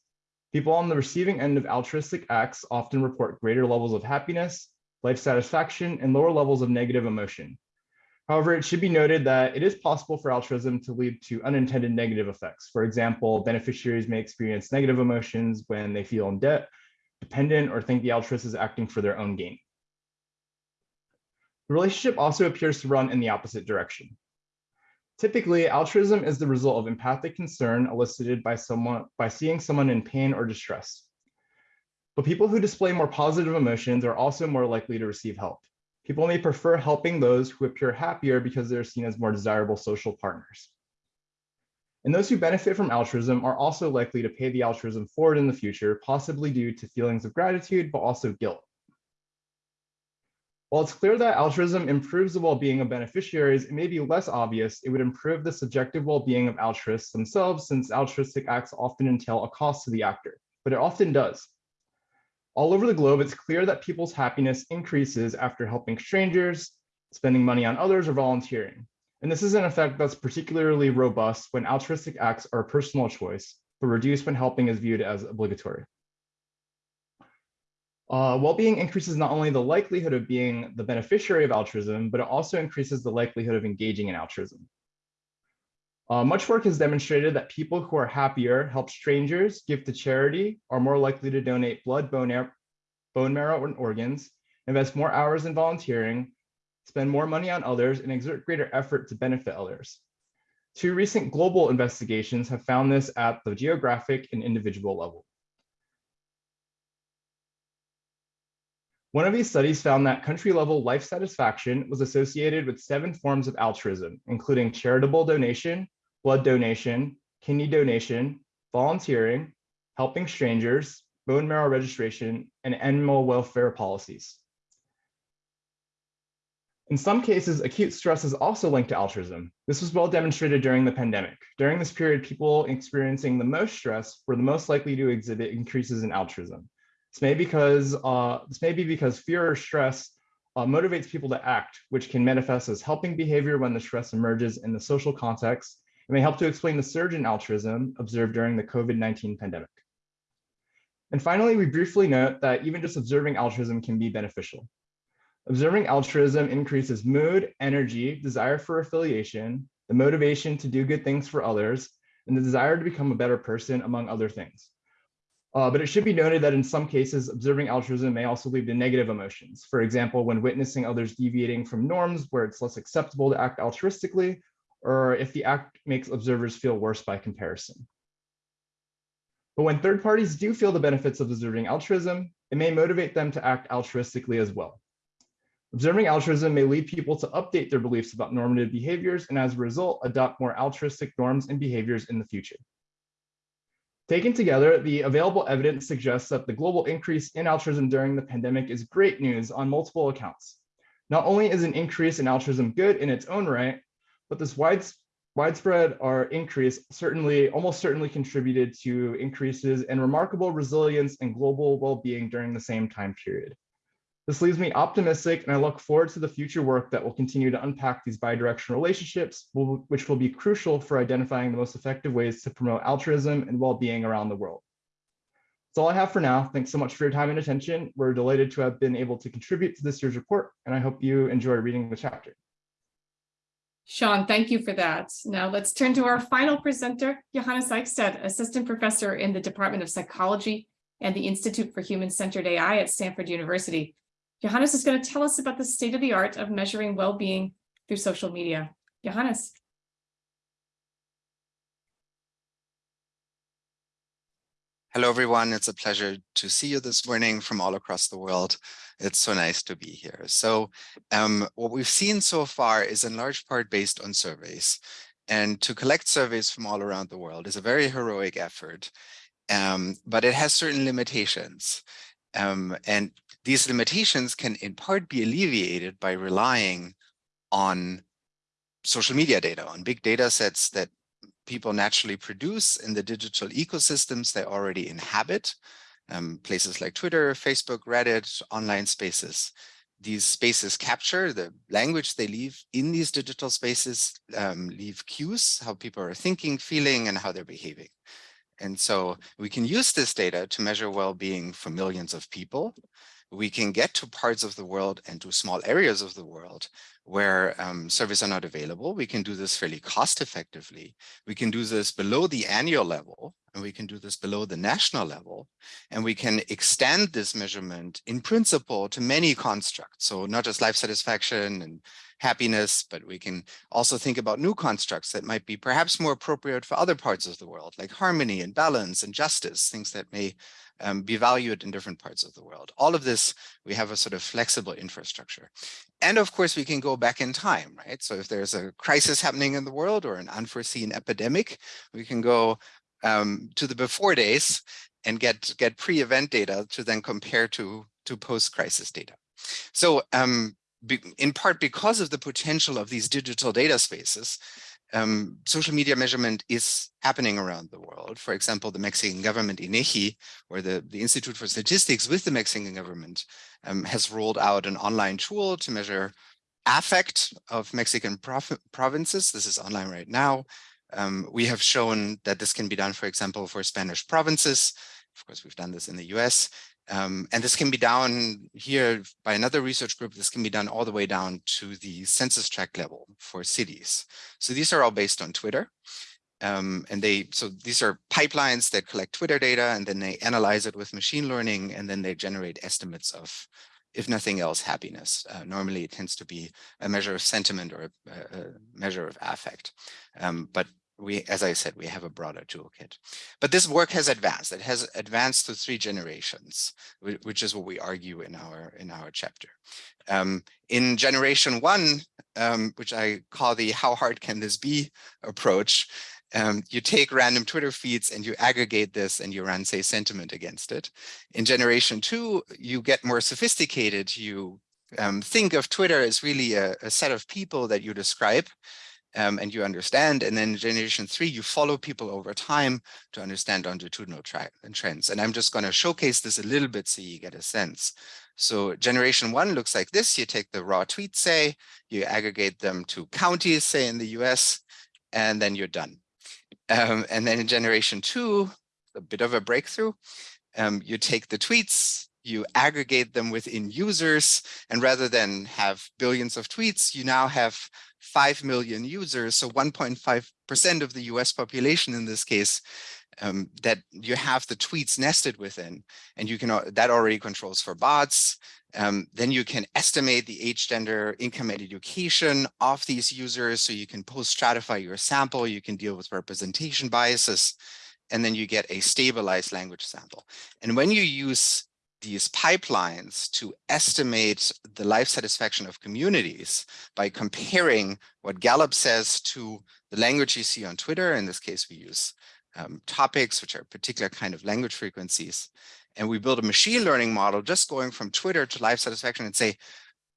People on the receiving end of altruistic acts often report greater levels of happiness, life satisfaction, and lower levels of negative emotion. However, it should be noted that it is possible for altruism to lead to unintended negative effects. For example, beneficiaries may experience negative emotions when they feel in debt, dependent, or think the altruist is acting for their own gain. The relationship also appears to run in the opposite direction. Typically, altruism is the result of empathic concern elicited by someone by seeing someone in pain or distress. But people who display more positive emotions are also more likely to receive help. People may prefer helping those who appear happier because they're seen as more desirable social partners. And those who benefit from altruism are also likely to pay the altruism forward in the future, possibly due to feelings of gratitude, but also guilt. While it's clear that altruism improves the well-being of beneficiaries, it may be less obvious it would improve the subjective well-being of altruists themselves since altruistic acts often entail a cost to the actor, but it often does. All over the globe, it's clear that people's happiness increases after helping strangers, spending money on others, or volunteering. And this is an effect that's particularly robust when altruistic acts are a personal choice, but reduced when helping is viewed as obligatory. Uh, well-being increases not only the likelihood of being the beneficiary of altruism, but it also increases the likelihood of engaging in altruism. Uh, much work has demonstrated that people who are happier help strangers, give to charity, are more likely to donate blood, bone, bone marrow, and organs, invest more hours in volunteering, spend more money on others, and exert greater effort to benefit others. Two recent global investigations have found this at the geographic and individual level. One of these studies found that country level life satisfaction was associated with seven forms of altruism, including charitable donation, blood donation, kidney donation, volunteering, helping strangers, bone marrow registration, and animal welfare policies. In some cases, acute stress is also linked to altruism. This was well demonstrated during the pandemic. During this period, people experiencing the most stress were the most likely to exhibit increases in altruism. This may, because, uh, this may be because fear or stress uh, motivates people to act, which can manifest as helping behavior when the stress emerges in the social context. It may help to explain the surge in altruism observed during the COVID-19 pandemic. And finally, we briefly note that even just observing altruism can be beneficial. Observing altruism increases mood, energy, desire for affiliation, the motivation to do good things for others, and the desire to become a better person, among other things. Uh, but it should be noted that in some cases, observing altruism may also lead to negative emotions. For example, when witnessing others deviating from norms where it's less acceptable to act altruistically, or if the act makes observers feel worse by comparison. But when third parties do feel the benefits of observing altruism, it may motivate them to act altruistically as well. Observing altruism may lead people to update their beliefs about normative behaviors and as a result, adopt more altruistic norms and behaviors in the future. Taken together, the available evidence suggests that the global increase in altruism during the pandemic is great news on multiple accounts. Not only is an increase in altruism good in its own right, but this widespread or increase certainly almost certainly contributed to increases in remarkable resilience and global well-being during the same time period. This leaves me optimistic and I look forward to the future work that will continue to unpack these bidirectional relationships, which will be crucial for identifying the most effective ways to promote altruism and well-being around the world. That's all I have for now. Thanks so much for your time and attention. We're delighted to have been able to contribute to this year's report, and I hope you enjoy reading the chapter. Shawn, thank you for that. Now let's turn to our final presenter, Johannes Eichstaedt, Assistant Professor in the Department of Psychology and the Institute for Human-Centered AI at Stanford University. Johannes is going to tell us about the state of the art of measuring well-being through social media. Johannes. Hello, everyone. It's a pleasure to see you this morning from all across the world. It's so nice to be here. So um, what we've seen so far is in large part based on surveys. And to collect surveys from all around the world is a very heroic effort, um, but it has certain limitations. Um, and these limitations can in part be alleviated by relying on social media data, on big data sets that people naturally produce in the digital ecosystems they already inhabit, um, places like Twitter, Facebook, Reddit, online spaces. These spaces capture the language they leave in these digital spaces, um, leave cues, how people are thinking, feeling, and how they're behaving. And so we can use this data to measure well-being for millions of people. We can get to parts of the world and to small areas of the world where um, services are not available. We can do this fairly cost effectively. We can do this below the annual level, and we can do this below the national level. And we can extend this measurement in principle to many constructs. So not just life satisfaction and happiness, but we can also think about new constructs that might be perhaps more appropriate for other parts of the world, like harmony and balance and justice, things that may um, be valued in different parts of the world. All of this, we have a sort of flexible infrastructure. And of course, we can go back in time, right? So if there's a crisis happening in the world or an unforeseen epidemic, we can go um, to the before days and get, get pre-event data to then compare to, to post-crisis data. So um, in part because of the potential of these digital data spaces, um, social media measurement is happening around the world. For example, the Mexican government, INEGI, or the, the Institute for Statistics with the Mexican government, um, has rolled out an online tool to measure affect of Mexican provinces. This is online right now. Um, we have shown that this can be done, for example, for Spanish provinces. Of course, we've done this in the US. Um, and this can be done here by another research group. This can be done all the way down to the census tract level for cities. So these are all based on Twitter. Um, and they, so these are pipelines that collect Twitter data and then they analyze it with machine learning and then they generate estimates of, if nothing else, happiness. Uh, normally it tends to be a measure of sentiment or a, a measure of affect. Um, but we, as I said, we have a broader toolkit. But this work has advanced. It has advanced to three generations, which is what we argue in our in our chapter. Um, in generation one, um, which I call the how hard can this be approach, um, you take random Twitter feeds and you aggregate this and you run, say, sentiment against it. In generation two, you get more sophisticated. You um, think of Twitter as really a, a, set of people that you describe um, and you understand. And then generation three, you follow people over time to understand longitudinal trends. And I'm just going to showcase this a little bit so you get a sense. So generation one looks like this. You take the raw tweets, say, you aggregate them to counties, say in the US, and then you're done. Um, and then in generation two, a bit of a breakthrough. Um, you take the tweets, you aggregate them within users, and rather than have billions of tweets, you now have 5 million users, so 1.5% of the US population in this case, um, that you have the tweets nested within, and you can that already controls for bots. Um, then you can estimate the age, gender, income, and education of these users, so you can post-stratify your sample. You can deal with representation biases, and then you get a stabilized language sample. And when you use these pipelines to estimate the life satisfaction of communities by comparing what Gallup says to the language you see on Twitter. In this case, we use um, topics, which are particular kind of language frequencies. And we build a machine learning model just going from Twitter to life satisfaction and say,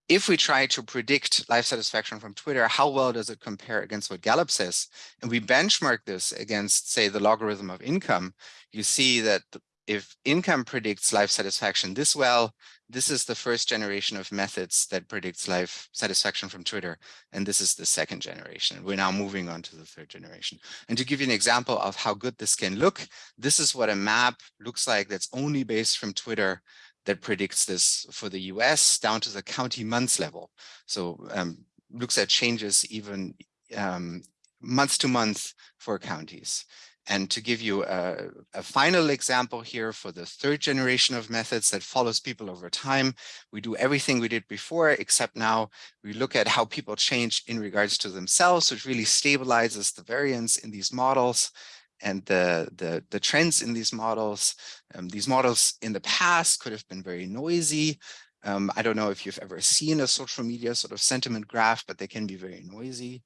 if we try to predict life satisfaction from Twitter, how well does it compare against what Gallup says? And we benchmark this against, say, the logarithm of income, you see that if income predicts life satisfaction this well, this is the first generation of methods that predicts life satisfaction from Twitter. And this is the second generation. We're now moving on to the third generation. And to give you an example of how good this can look, this is what a map looks like that's only based from Twitter that predicts this for the US down to the county months level. So um, looks at changes even um, month to month for counties. And to give you a, a, final example here for the third generation of methods that follows people over time, we do everything we did before, except now we look at how people change in regards to themselves, which really stabilizes the variance in these models and the, the, the trends in these models. Um, these models in the past could have been very noisy. Um, I don't know if you've ever seen a social media sort of sentiment graph, but they can be very noisy.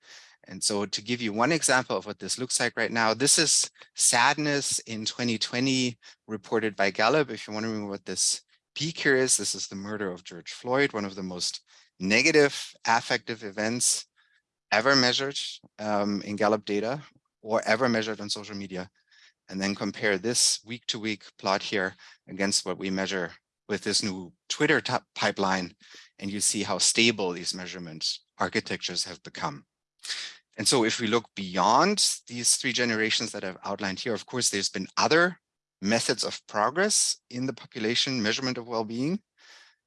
And so to give you one example of what this looks like right now, this is sadness in 2020 reported by Gallup. If you're wondering what this peak here is, this is the murder of George Floyd, one of the most negative affective events ever measured um, in Gallup data or ever measured on social media. And then compare this week to week plot here against what we measure with this new Twitter pipeline. And you see how stable these measurement architectures have become. And so if we look beyond these three generations that I've outlined here, of course, there's been other methods of progress in the population measurement of well-being.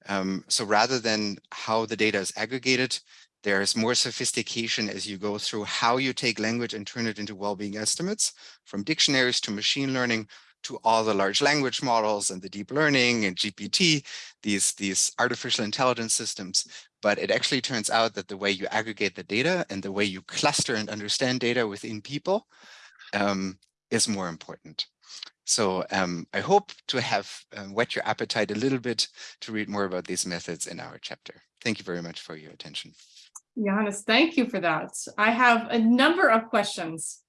Um, so rather than how the data is aggregated, there's more sophistication as you go through how you take language and turn it into well-being estimates from dictionaries to machine learning to all the large language models and the deep learning and GPT, these, these artificial intelligence systems. But it actually turns out that the way you aggregate the data and the way you cluster and understand data within people um, is more important. So um, I hope to have um, whet your appetite a little bit to read more about these methods in our chapter. Thank you very much for your attention. Johannes, thank you for that. I have a number of questions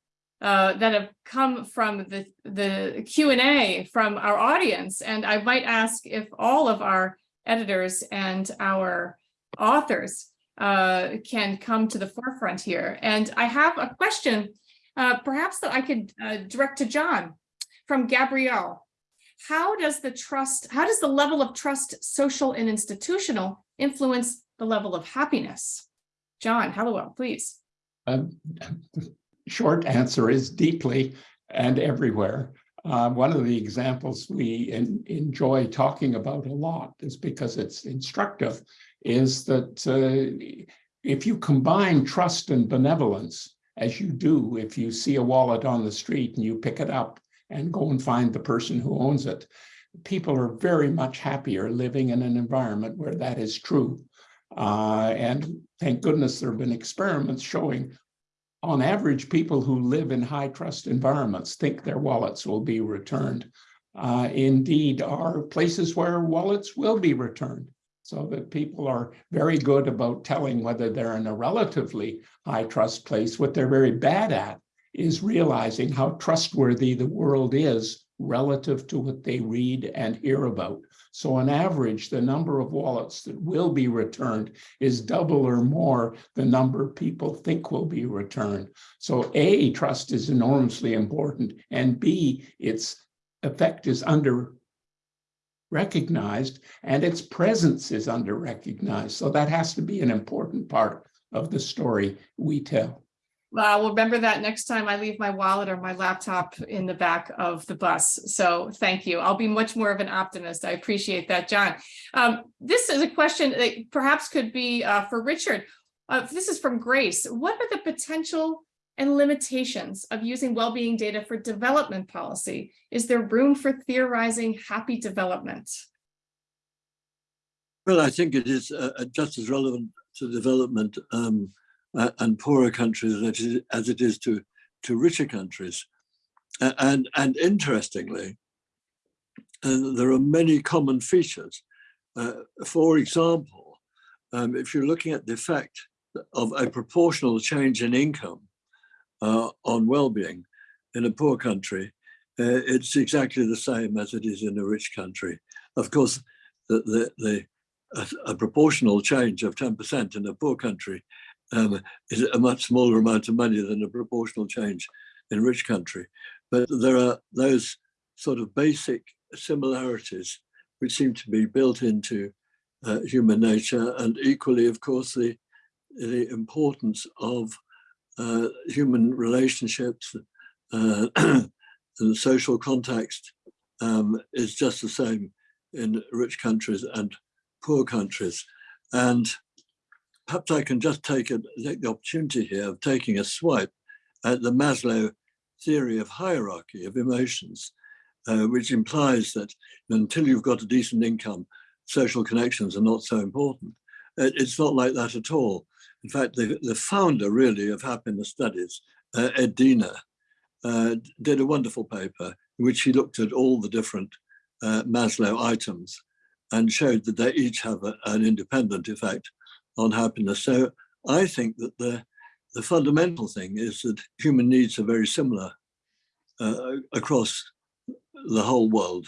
uh, that have come from the, the Q&A from our audience. And I might ask if all of our editors and our authors uh, can come to the forefront here. And I have a question, uh, perhaps that I could uh, direct to John from Gabrielle. How does the trust, how does the level of trust, social and institutional, influence the level of happiness? John Helliwell, please. Um, short answer is deeply and everywhere. Uh, one of the examples we in, enjoy talking about a lot is because it's instructive, is that uh, if you combine trust and benevolence, as you do if you see a wallet on the street and you pick it up and go and find the person who owns it, people are very much happier living in an environment where that is true. Uh, and thank goodness there have been experiments showing on average, people who live in high trust environments think their wallets will be returned. Uh, indeed, are places where wallets will be returned. So that people are very good about telling whether they're in a relatively high trust place. What they're very bad at is realizing how trustworthy the world is relative to what they read and hear about. So on average, the number of wallets that will be returned is double or more the number people think will be returned. So A, trust is enormously important, and B, its effect is under recognized and its presence is under recognized. So that has to be an important part of the story we tell. Well, I'll remember that next time I leave my wallet or my laptop in the back of the bus. So thank you. I'll be much more of an optimist. I appreciate that, John. Um, this is a question that perhaps could be uh, for Richard. Uh, this is from Grace. What are the potential and limitations of using well-being data for development policy? Is there room for theorizing happy development? Well, I think it is uh, uh, just as relevant to development um, uh, and poorer countries as it is, as it is to, to richer countries. A- and, and interestingly, uh, there are many common features. Uh, for example, um, if you're looking at the effect of a proportional change in income uh, on well-being in a poor country, uh, it's exactly the same as it is in a rich country. Of course, the, the, the a, a proportional change of 10% in a poor country um, is a much smaller amount of money than a proportional change in a rich country. But there are those sort of basic similarities which seem to be built into uh, human nature and equally, of course, the, the importance of uh, human relationships uh, and social context um, is just the same in rich countries and poor countries. And perhaps I can just take, a, take the opportunity here of taking a swipe at the Maslow theory of hierarchy of emotions, uh, which implies that until you've got a decent income, social connections are not so important. It, it's not like that at all. In fact, the, the founder really of happiness studies, uh, Ed Diener, uh, did a wonderful paper in which he looked at all the different uh, Maslow items and showed that they each have a, an independent effect on happiness. So I think that the, the fundamental thing is that human needs are very similar uh, across the whole world.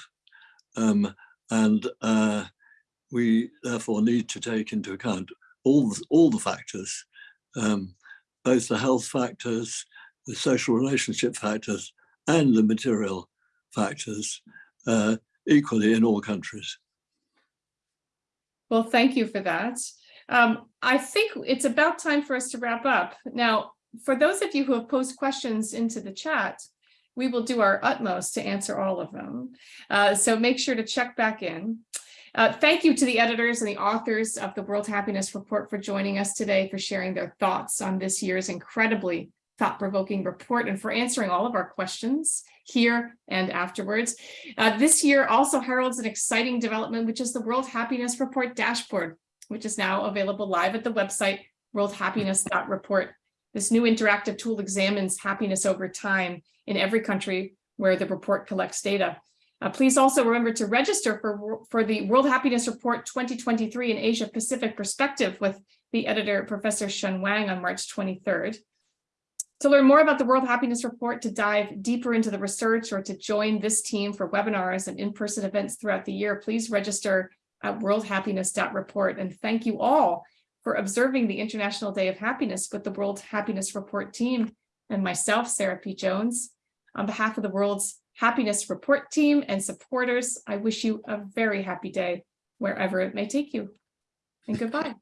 Um, and uh, we therefore need to take into account all, the- all the factors, um, both the health factors, the social relationship factors, and the material factors uh, equally in all countries. Well, thank you for that. Um, I think it's about time for us to wrap up. Now, for those of you who have posed questions into the chat, we will do our utmost to answer all of them. Uh, so make sure to check back in. Uh, thank you to the editors and the authors of the World Happiness Report for joining us today, for sharing their thoughts on this year's incredibly thought-provoking report and for answering all of our questions here and afterwards. Uh, this year also heralds an exciting development, which is the World Happiness Report dashboard, which is now available live at the website worldhappiness.report. This new interactive tool examines happiness over time in every country where the report collects data. Uh, please also remember to register for, for the World Happiness Report 2023 in Asia Pacific Perspective with the editor, Professor Shun Wang on March 23rd. To learn more about the World Happiness Report, to dive deeper into the research or to join this team for webinars and in-person events throughout the year, please register at worldhappiness.report. And thank you all for observing the International Day of Happiness with the World Happiness Report team and myself, Sarah P. Jones. On behalf of the World's Happiness Report team and supporters, I wish you a very happy day wherever it may take you. And goodbye.